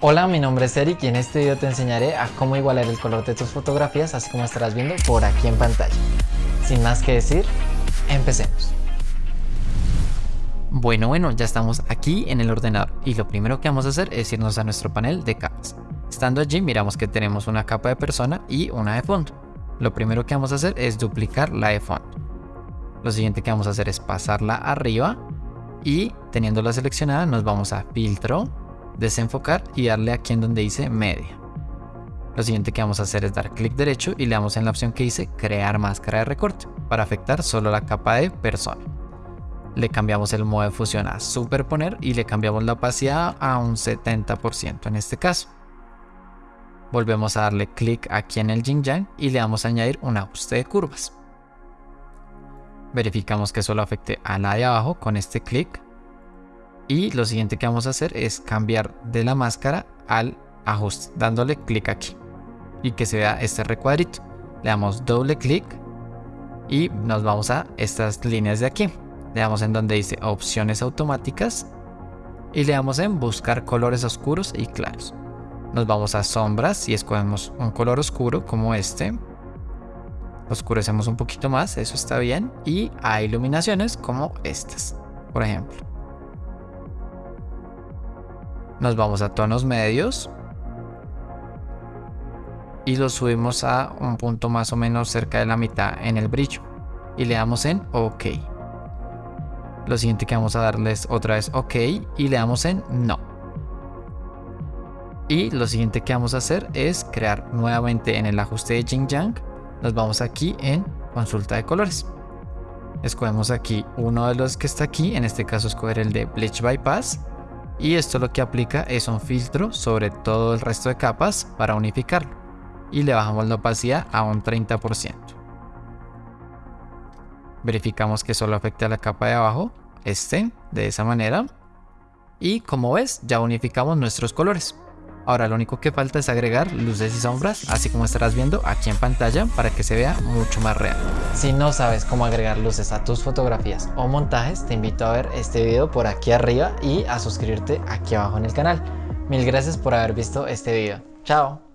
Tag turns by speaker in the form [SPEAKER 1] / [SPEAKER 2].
[SPEAKER 1] Hola, mi nombre es Eric y en este video te enseñaré a cómo igualar el color de tus fotografías así como estarás viendo por aquí en pantalla. Sin más que decir, empecemos. Bueno, bueno, ya estamos aquí en el ordenador y lo primero que vamos a hacer es irnos a nuestro panel de capas. Estando allí miramos que tenemos una capa de persona y una de fondo. Lo primero que vamos a hacer es duplicar la de fondo. Lo siguiente que vamos a hacer es pasarla arriba y teniéndola seleccionada nos vamos a filtro, desenfocar y darle aquí en donde dice media. Lo siguiente que vamos a hacer es dar clic derecho y le damos en la opción que dice crear máscara de recorte para afectar solo la capa de persona. Le cambiamos el modo de fusión a superponer y le cambiamos la opacidad a un 70% en este caso. Volvemos a darle clic aquí en el yang y le damos a añadir un ajuste de curvas. Verificamos que solo afecte a la de abajo con este clic y lo siguiente que vamos a hacer es cambiar de la máscara al ajuste, dándole clic aquí. Y que se vea este recuadrito. Le damos doble clic y nos vamos a estas líneas de aquí. Le damos en donde dice opciones automáticas y le damos en buscar colores oscuros y claros. Nos vamos a sombras y escogemos un color oscuro como este. Oscurecemos un poquito más, eso está bien. Y a iluminaciones como estas, por ejemplo. Nos vamos a tonos medios. Y lo subimos a un punto más o menos cerca de la mitad en el brillo. Y le damos en OK. Lo siguiente que vamos a darles otra vez OK y le damos en No. Y lo siguiente que vamos a hacer es crear nuevamente en el ajuste de Jing Yang. Nos vamos aquí en consulta de colores. Escogemos aquí uno de los que está aquí, en este caso escoger el de Bleach Bypass y esto lo que aplica es un filtro sobre todo el resto de capas para unificarlo y le bajamos la opacidad a un 30%. Verificamos que solo afecte a la capa de abajo, este, de esa manera. Y como ves, ya unificamos nuestros colores. Ahora lo único que falta es agregar luces y sombras, así como estarás viendo aquí en pantalla para que se vea mucho más real. Si no sabes cómo agregar luces a tus fotografías o montajes, te invito a ver este video por aquí arriba y a suscribirte aquí abajo en el canal. Mil gracias por haber visto este video. Chao.